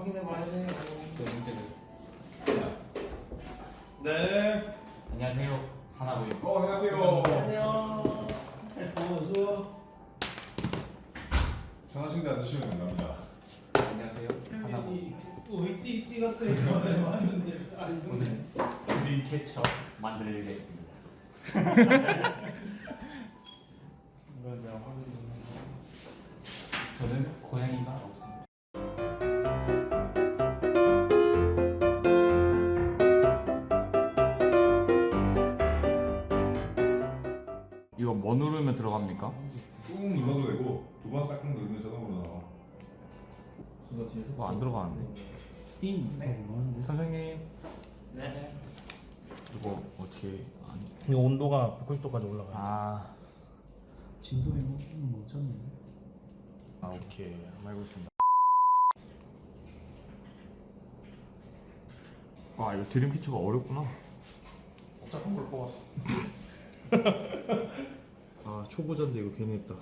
확인해 봐야지. 그 문제를. 네. 안녕하세요. 사나고요. 어 안녕하세요. 안녕. 어서. 전화신대 앉으시면 됩니다. 안녕하세요. 사나고. 우리 띠띠 같은 전에 왔는데 오늘 드림 캐쳐 만들겠습니다. 이걸 내가 확인 좀 저는 고양이가 없습니다. 이거 뭐 누르면 들어갑니까? 꾹 눌러도 되고 두번 딱딱 누르면 자동으로 나와. 그거 뒤에서 이거 안 들어가는데. 띵. 네. 선생님 네. 이거 어떻게 안... 이거 온도가 190도까지 올라가요. 아, 진도에 뭐 못잡네. 아 오케이 한번 해보겠습니다. 와 이거 드림 캐쳐가 어렵구나. 복잡한 걸 뽑았어. 아 초보자인데 이거 괜히 했다.